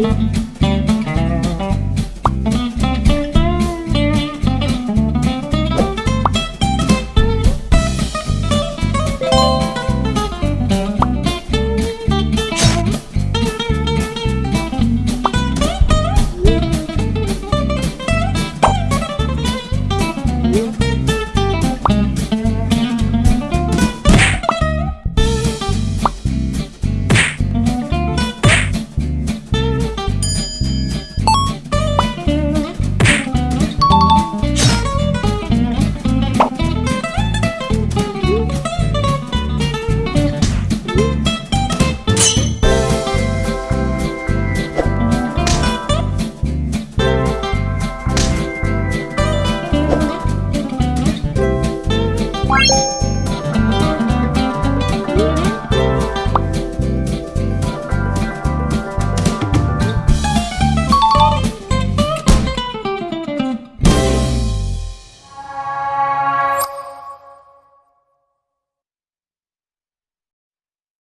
Bye.